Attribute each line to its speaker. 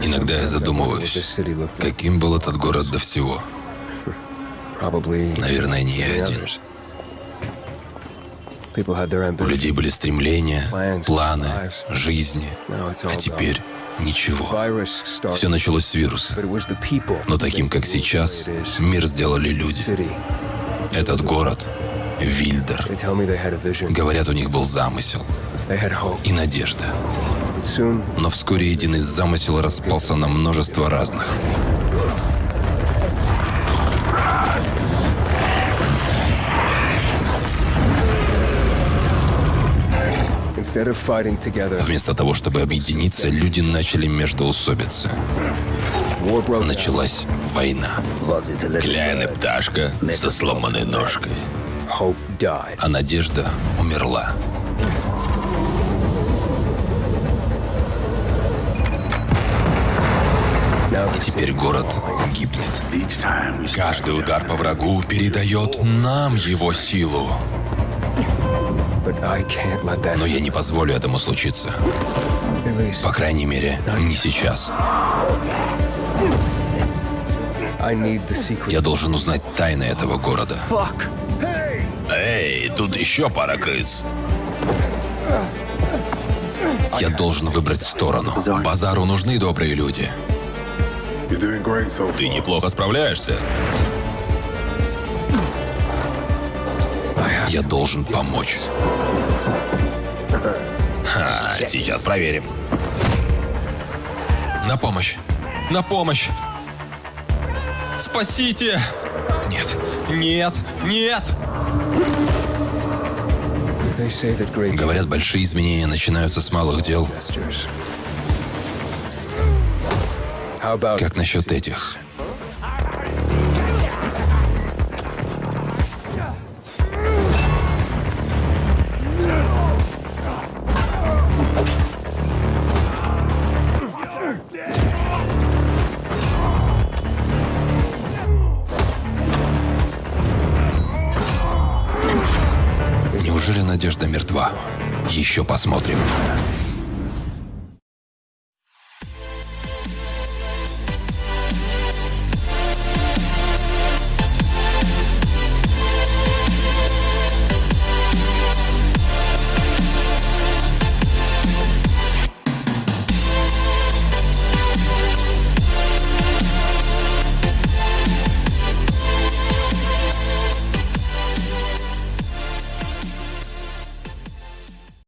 Speaker 1: Иногда я задумываюсь, каким был этот город до всего. Наверное, не я один. У людей были стремления, планы, жизни. А теперь ничего. Все началось с вируса. Но таким, как сейчас, мир сделали люди. Этот город — Вильдер. Говорят, у них был замысел и надежда. Но вскоре единый замысел распался на множество разных. Вместо того, чтобы объединиться, люди начали междоусобиться. Началась война. Гляйна пташка со сломанной ножкой. А надежда умерла. И теперь город гибнет. Каждый удар по врагу передает нам его силу. Но я не позволю этому случиться. По крайней мере, не сейчас. Я должен узнать тайны этого города. Эй, тут еще пара крыс. Я должен выбрать сторону. Базару нужны добрые люди. Ты неплохо справляешься. Я должен помочь. Ха, сейчас проверим. На помощь. На помощь. Спасите! Нет, нет, нет! Говорят, большие изменения начинаются с малых дел. Как насчет этих? Неужели надежда мертва? Еще посмотрим.